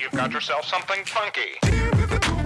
You've got yourself something funky.